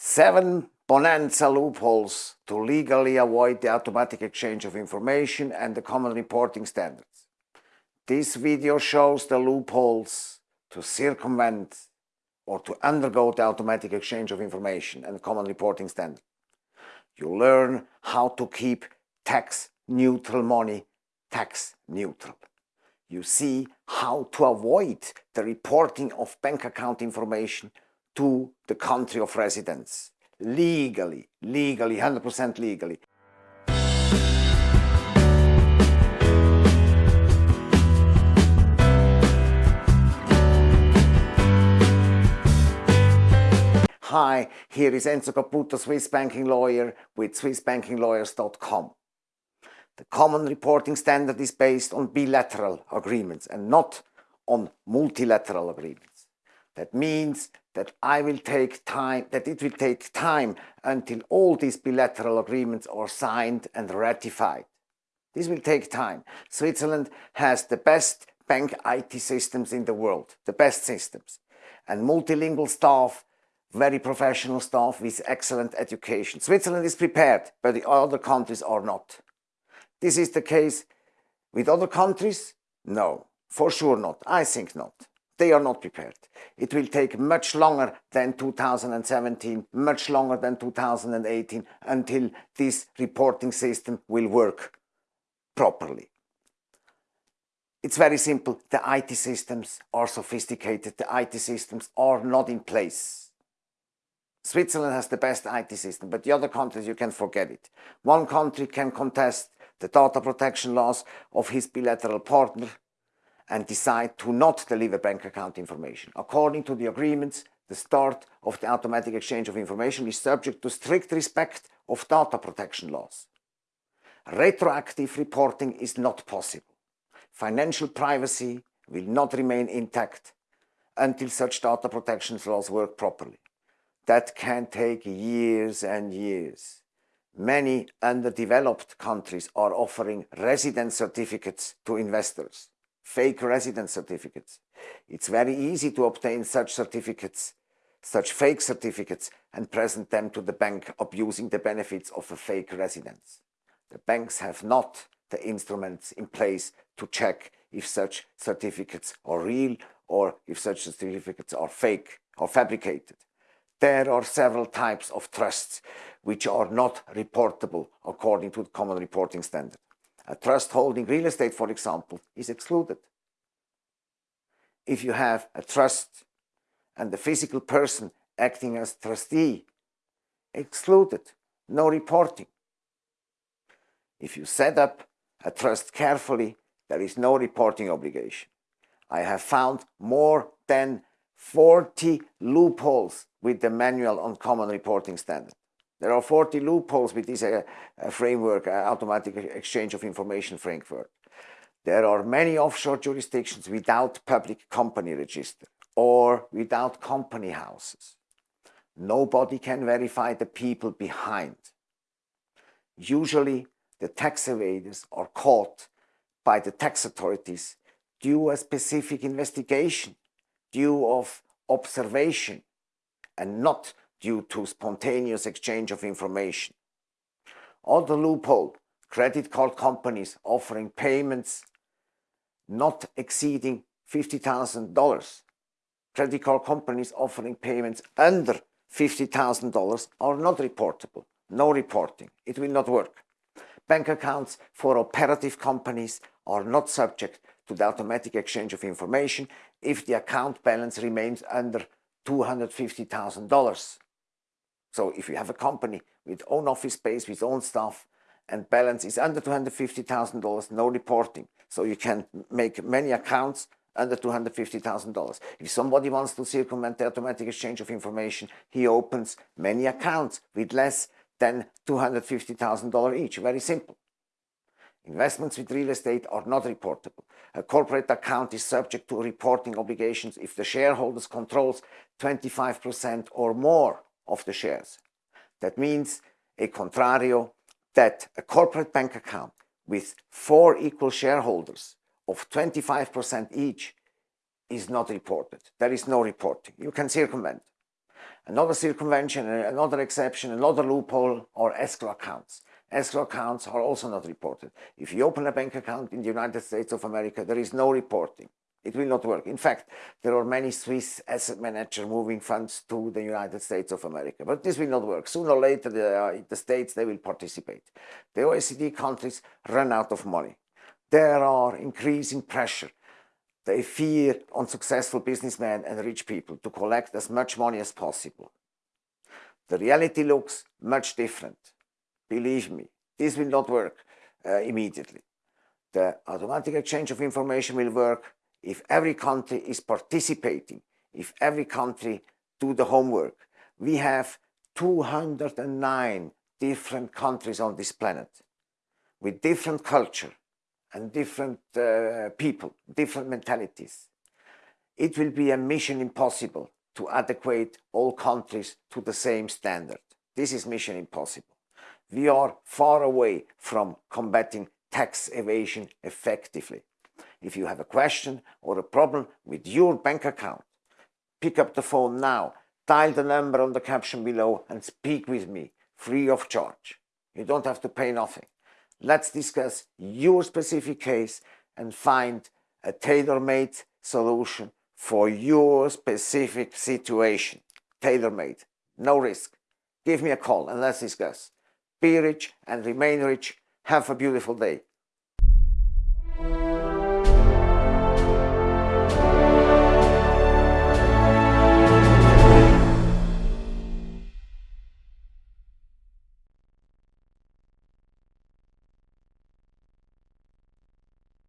Seven bonanza loopholes to legally avoid the automatic exchange of information and the common reporting standards. This video shows the loopholes to circumvent or to undergo the automatic exchange of information and common reporting standard. You learn how to keep tax neutral money tax neutral. You see how to avoid the reporting of bank account information to the country of residence legally, legally, 100% legally. Hi, here is Enzo Caputo, Swiss banking lawyer with swissbankinglawyers.com. The common reporting standard is based on bilateral agreements and not on multilateral agreements. That means that I will take time, that it will take time until all these bilateral agreements are signed and ratified. This will take time. Switzerland has the best bank IT systems in the world, the best systems, and multilingual staff, very professional staff with excellent education. Switzerland is prepared, but the other countries are not. This is the case with other countries? No, for sure not. I think not. They are not prepared. It will take much longer than 2017, much longer than 2018 until this reporting system will work properly. It's very simple. The IT systems are sophisticated. The IT systems are not in place. Switzerland has the best IT system, but the other countries, you can forget it. One country can contest the data protection laws of his bilateral partner and decide to not deliver bank account information. According to the agreements, the start of the automatic exchange of information is subject to strict respect of data protection laws. Retroactive reporting is not possible. Financial privacy will not remain intact until such data protection laws work properly. That can take years and years. Many underdeveloped countries are offering residence certificates to investors fake residence certificates. It's very easy to obtain such certificates, such fake certificates, and present them to the bank abusing the benefits of a fake residence. The banks have not the instruments in place to check if such certificates are real or if such certificates are fake or fabricated. There are several types of trusts which are not reportable according to the common reporting standard. A trust holding real estate, for example, is excluded. If you have a trust and the physical person acting as trustee, excluded, no reporting. If you set up a trust carefully, there is no reporting obligation. I have found more than 40 loopholes with the manual on common reporting standard. There are 40 loopholes with this uh, uh, framework, uh, automatic exchange of information framework. There are many offshore jurisdictions without public company register or without company houses. Nobody can verify the people behind. Usually, the tax evaders are caught by the tax authorities due a specific investigation, due of observation, and not due to spontaneous exchange of information. Other loophole, credit card companies offering payments not exceeding $50,000. Credit card companies offering payments under $50,000 are not reportable. No reporting. It will not work. Bank accounts for operative companies are not subject to the automatic exchange of information if the account balance remains under $250,000. So if you have a company with own office space, with own staff, and balance is under $250,000, no reporting. So you can make many accounts under $250,000. If somebody wants to circumvent the automatic exchange of information, he opens many accounts with less than $250,000 each. Very simple. Investments with real estate are not reportable. A corporate account is subject to reporting obligations if the shareholders controls 25% or more of the shares. That means a contrario that a corporate bank account with four equal shareholders of 25% each is not reported. There is no reporting. You can circumvent. Another circumvention, another exception, another loophole are escrow accounts. Escrow accounts are also not reported. If you open a bank account in the United States of America, there is no reporting. It will not work. In fact, there are many Swiss asset managers moving funds to the United States of America, but this will not work. Sooner or later, the, uh, the states, they will participate. The OECD countries run out of money. There are increasing pressure. They fear unsuccessful businessmen and rich people to collect as much money as possible. The reality looks much different. Believe me, this will not work uh, immediately. The automatic exchange of information will work if every country is participating, if every country do the homework. We have 209 different countries on this planet with different culture and different uh, people, different mentalities. It will be a mission impossible to adequate all countries to the same standard. This is mission impossible. We are far away from combating tax evasion effectively. If you have a question or a problem with your bank account, pick up the phone now, dial the number on the caption below and speak with me free of charge. You don't have to pay nothing. Let's discuss your specific case and find a tailor-made solution for your specific situation. Tailor-made, no risk. Give me a call and let's discuss. Be rich and remain rich. Have a beautiful day.